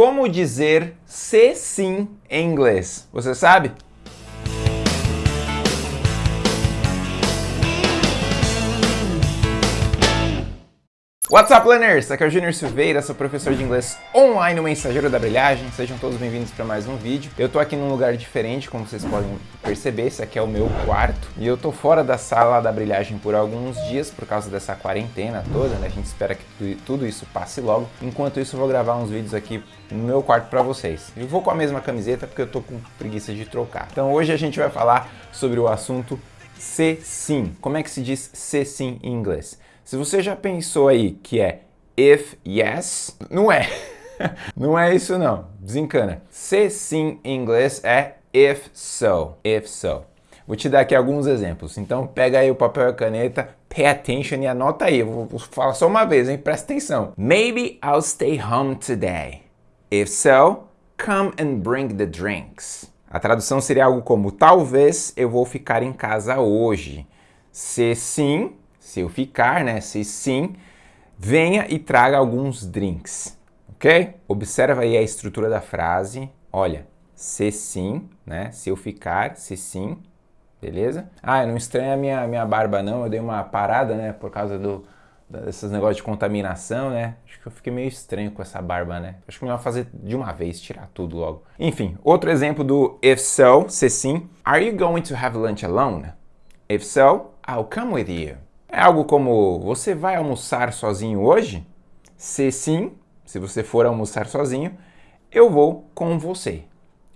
como dizer se sim em inglês. Você sabe? What's up, learners? Aqui é o Junior Silveira, sou professor de inglês online, o mensageiro da brilhagem. Sejam todos bem-vindos para mais um vídeo. Eu tô aqui num lugar diferente, como vocês podem perceber, esse aqui é o meu quarto. E eu tô fora da sala da brilhagem por alguns dias, por causa dessa quarentena toda, né? A gente espera que tudo isso passe logo. Enquanto isso, eu vou gravar uns vídeos aqui no meu quarto para vocês. Eu vou com a mesma camiseta, porque eu tô com preguiça de trocar. Então hoje a gente vai falar sobre o assunto se sim. Como é que se diz se sim em inglês? Se você já pensou aí que é if yes, não é. não é isso não, desencana. Se sim em inglês é if so, if so. Vou te dar aqui alguns exemplos. Então pega aí o papel e a caneta, pay attention e anota aí. vou falar só uma vez, hein? Presta atenção. Maybe I'll stay home today. If so, come and bring the drinks. A tradução seria algo como talvez eu vou ficar em casa hoje. Se sim, se eu ficar, né? Se sim, venha e traga alguns drinks, ok? Observa aí a estrutura da frase. Olha, se sim, né? Se eu ficar, se sim, beleza? Ah, não estranha a minha, minha barba não, eu dei uma parada, né? Por causa do, desses negócios de contaminação, né? Acho que eu fiquei meio estranho com essa barba, né? Acho que melhor fazer de uma vez, tirar tudo logo. Enfim, outro exemplo do if so, se sim. Are you going to have lunch alone? If so, I'll come with you. É algo como, você vai almoçar sozinho hoje? Se sim, se você for almoçar sozinho, eu vou com você.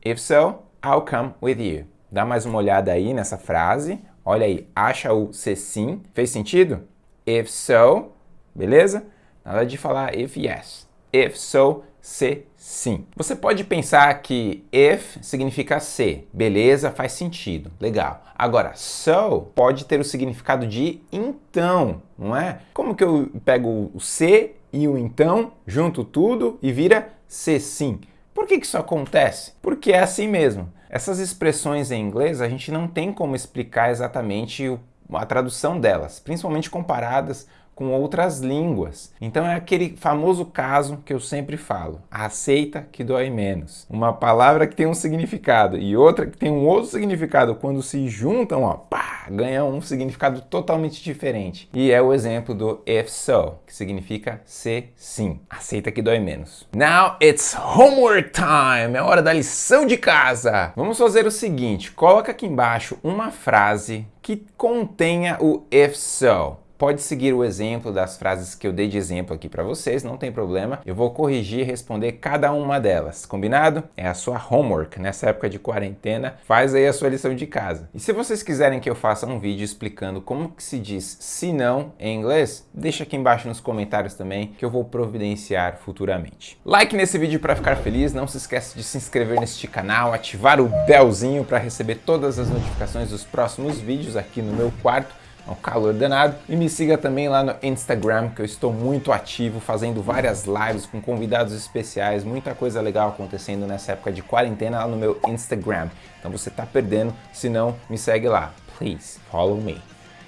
If so, I'll come with you. Dá mais uma olhada aí nessa frase. Olha aí, acha o se sim. Fez sentido? If so, beleza? Nada de falar if yes. If so, se sim. Você pode pensar que if significa se, beleza, faz sentido, legal. Agora, so pode ter o significado de então, não é? Como que eu pego o se e o então, junto tudo e vira se sim? Por que, que isso acontece? Porque é assim mesmo. Essas expressões em inglês a gente não tem como explicar exatamente a tradução delas, principalmente comparadas com outras línguas. Então é aquele famoso caso que eu sempre falo, aceita que dói menos. Uma palavra que tem um significado e outra que tem um outro significado, quando se juntam, ó, pá, ganha um significado totalmente diferente. E é o exemplo do if so, que significa se sim. Aceita que dói menos. Now it's homework time, é hora da lição de casa. Vamos fazer o seguinte, coloca aqui embaixo uma frase que contenha o if so pode seguir o exemplo das frases que eu dei de exemplo aqui para vocês, não tem problema. Eu vou corrigir e responder cada uma delas, combinado? É a sua homework nessa época de quarentena, faz aí a sua lição de casa. E se vocês quiserem que eu faça um vídeo explicando como que se diz se não em inglês, deixa aqui embaixo nos comentários também que eu vou providenciar futuramente. Like nesse vídeo para ficar feliz, não se esqueça de se inscrever neste canal, ativar o belzinho para receber todas as notificações dos próximos vídeos aqui no meu quarto é um calor danado. E me siga também lá no Instagram, que eu estou muito ativo, fazendo várias lives com convidados especiais, muita coisa legal acontecendo nessa época de quarentena lá no meu Instagram. Então você está perdendo, se não, me segue lá. Please, follow me.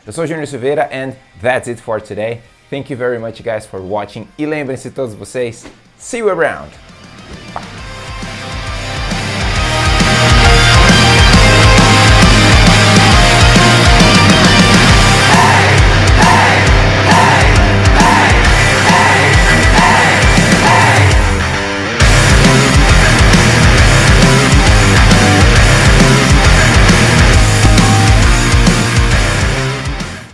Eu sou o Junior Silveira and that's it for today. Thank you very much guys for watching e lembrem-se todos vocês, see you around!